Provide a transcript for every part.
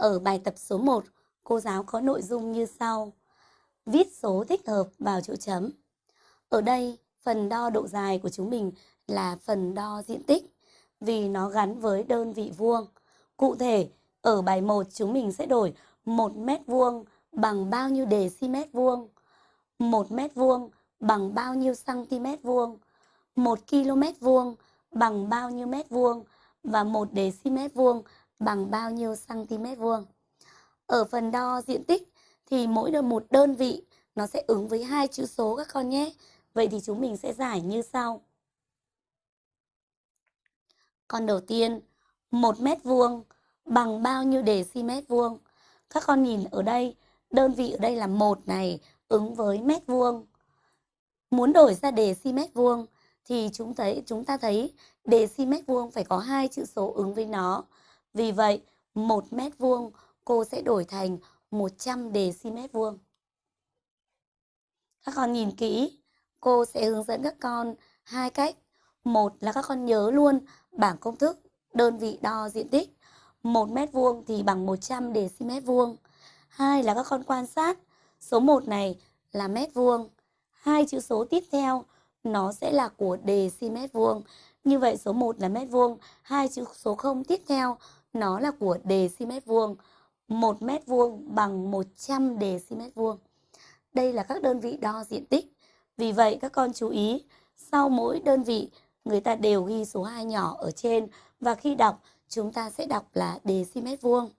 Ở bài tập số 1, cô giáo có nội dung như sau. Viết số thích hợp vào chỗ chấm. Ở đây, phần đo độ dài của chúng mình là phần đo diện tích vì nó gắn với đơn vị vuông. Cụ thể, ở bài 1 chúng mình sẽ đổi 1 mét vuông bằng bao nhiêu dm vuông, 1 mét vuông bằng bao nhiêu cm vuông, 1 km vuông bằng bao nhiêu mét vuông và 1 dm vuông bằng bao nhiêu cm vuông. Ở phần đo diện tích thì mỗi đơn một đơn vị nó sẽ ứng với hai chữ số các con nhé. Vậy thì chúng mình sẽ giải như sau. Con đầu tiên, 1 mét vuông bằng bao nhiêu đề xi mét vuông? Các con nhìn ở đây, đơn vị ở đây là một này ứng với mét vuông. Muốn đổi ra đề xi mét vuông thì chúng thấy chúng ta thấy đề xi mét vuông phải có hai chữ số ứng với nó. Vì vậy, 1 mét vuông cô sẽ đổi thành 100 dm vuông. Các con nhìn kỹ, cô sẽ hướng dẫn các con hai cách. Một là các con nhớ luôn bảng công thức đơn vị đo diện tích. 1 mét vuông thì bằng 100 dm vuông. Hai là các con quan sát số 1 này là mét vuông. Hai chữ số tiếp theo nó sẽ là của dm vuông. Như vậy số 1 là mét vuông, hai chữ số 0 tiếp theo nó là của dm vuông. 1 mét vuông bằng 100 dm vuông. Đây là các đơn vị đo diện tích. Vì vậy các con chú ý, sau mỗi đơn vị người ta đều ghi số 2 nhỏ ở trên và khi đọc chúng ta sẽ đọc là dm vuông.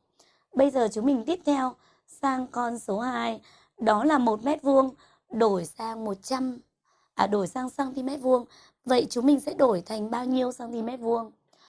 Bây giờ chúng mình tiếp theo sang con số 2, đó là 1 mét vuông đổi sang 100 à đổi sang cm vuông. Vậy chúng mình sẽ đổi thành bao nhiêu cm vuông?